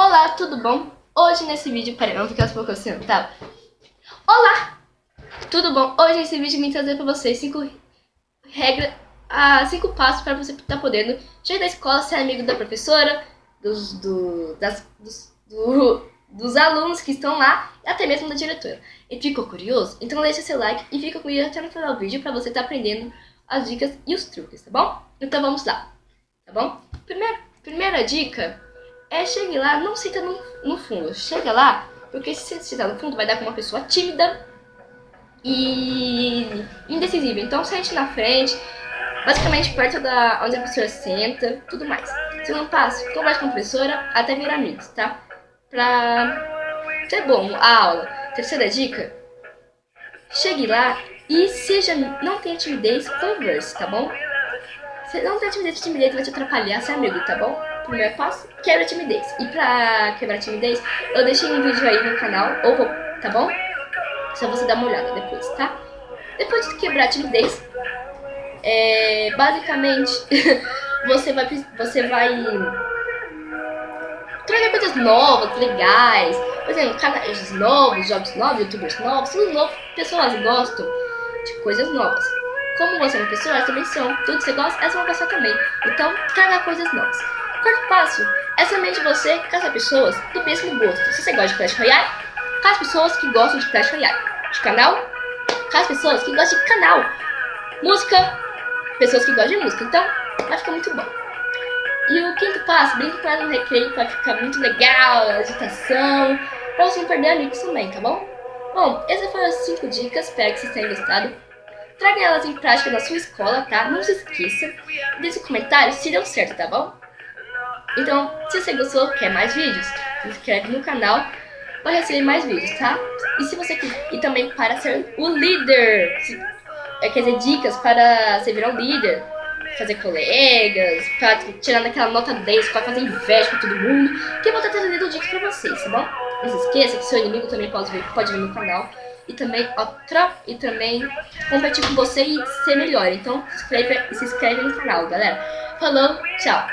Olá, tudo bom? Hoje nesse vídeo, peraí, vamos ficar um pouco assim, tá? Olá! Tudo bom? Hoje nesse vídeo eu vim trazer pra vocês cinco regras, ah, cinco passos para você estar tá podendo chegar da escola, ser amigo da professora, dos, do, das, dos, do, dos alunos que estão lá e até mesmo da diretora. E ficou curioso? Então deixa seu like e fica comigo até no final do vídeo para você estar tá aprendendo as dicas e os truques, tá bom? Então vamos lá, tá bom? Primeira, primeira dica é chegue lá, não senta no, no fundo. Chega lá, porque se você sentar no fundo vai dar com uma pessoa tímida e indecisiva. Então sente na frente, basicamente perto da onde a professora senta, tudo mais. Segundo passo, converse com a professora até virar amigos, tá? Pra ser bom a aula. Terceira dica, chegue lá e seja, não tenha timidez, converse, tá bom? Você não tem timidez, timidez vai te atrapalhar ser amigo, tá bom? Primeiro passo, quebra a timidez. E pra quebrar a timidez, eu deixei um vídeo aí no canal, ou vou, tá bom? Só você dar uma olhada depois, tá? Depois de quebrar a timidez, é, basicamente, você vai, você vai trazer coisas novas, legais. Por exemplo, canais novos, jogos novos, youtubers novos, tudo novo. Pessoas gostam de coisas novas. Como você é uma pessoa, elas também são. Tudo que você gosta, é uma pessoa também. Então, traga coisas novas. Quarto passo é somente você caçar pessoas do mesmo gosto. Se você gosta de Clash Royale, caça pessoas que gostam de Clash Royale. De canal, caça pessoas que gostam de canal. Música, pessoas que gostam de música. Então, vai ficar muito bom. E o quinto passo, brinque ela no recreio para ficar muito legal, agitação, para você não perder amigos também, tá bom? Bom, essas foram as 5 dicas, espero que vocês tenham gostado. Traga elas em prática na sua escola, tá? Não se esqueça. Deixe um comentário se deu certo, tá bom? Então, se você gostou, quer mais vídeos, se inscreve no canal para receber mais vídeos, tá? E se você e também para ser o líder, é, quer dizer, dicas para você virar um líder, fazer colegas, para tirar naquela nota 10, para fazer inveja para todo mundo, que eu vou estar trazendo dicas para vocês, tá bom? Não se esqueça que seu inimigo também pode vir, pode vir no canal e também outra e também competir com você e ser melhor. Então se inscreve, se inscreve no canal, galera. Falou, tchau!